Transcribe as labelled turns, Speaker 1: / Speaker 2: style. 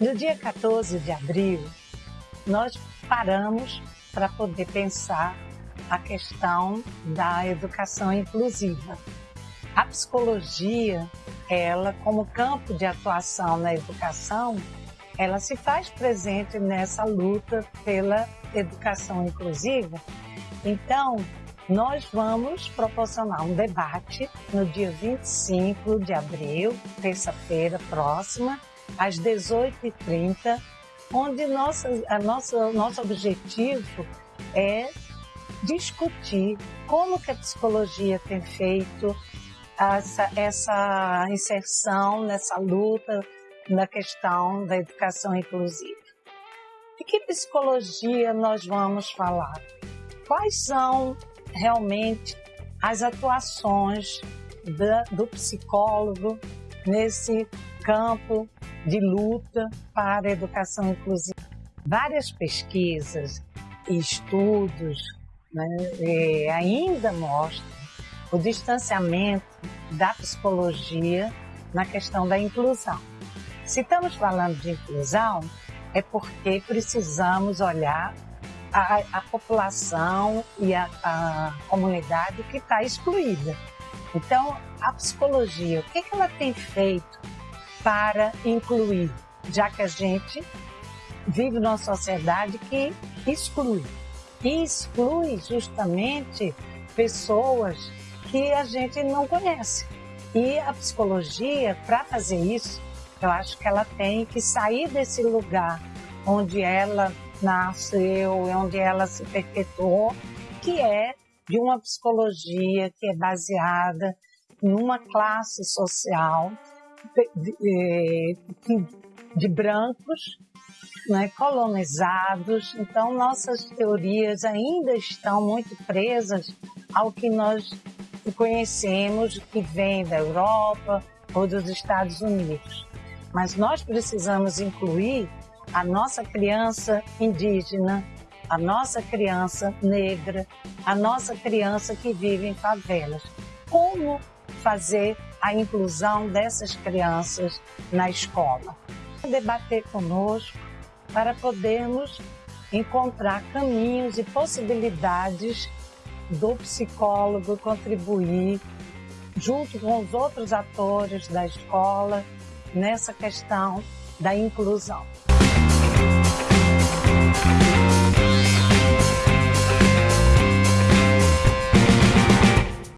Speaker 1: No dia 14 de abril, nós paramos para poder pensar a questão da educação inclusiva. A psicologia, ela como campo de atuação na educação, ela se faz presente nessa luta pela educação inclusiva. Então, nós vamos proporcionar um debate no dia 25 de abril, terça-feira próxima, às 18h30, onde nossa, a nossa, nosso objetivo é discutir como que a psicologia tem feito essa, essa inserção nessa luta na questão da educação inclusiva. De que psicologia nós vamos falar? Quais são realmente as atuações da, do psicólogo nesse campo de luta para a educação inclusiva. Várias pesquisas e estudos né, é, ainda mostram o distanciamento da psicologia na questão da inclusão. Se estamos falando de inclusão, é porque precisamos olhar a, a população e a, a comunidade que está excluída. Então, a psicologia, o que, que ela tem feito para incluir, já que a gente vive numa sociedade que exclui. E exclui justamente pessoas que a gente não conhece. E a psicologia, para fazer isso, eu acho que ela tem que sair desse lugar onde ela nasceu, onde ela se perpetuou, que é de uma psicologia que é baseada numa classe social de, de brancos né, colonizados. Então, nossas teorias ainda estão muito presas ao que nós conhecemos, que vem da Europa ou dos Estados Unidos. Mas nós precisamos incluir a nossa criança indígena, a nossa criança negra, a nossa criança que vive em favelas. Como fazer a inclusão dessas crianças na escola? Debater conosco para podermos encontrar caminhos e possibilidades do psicólogo contribuir junto com os outros atores da escola nessa questão da inclusão.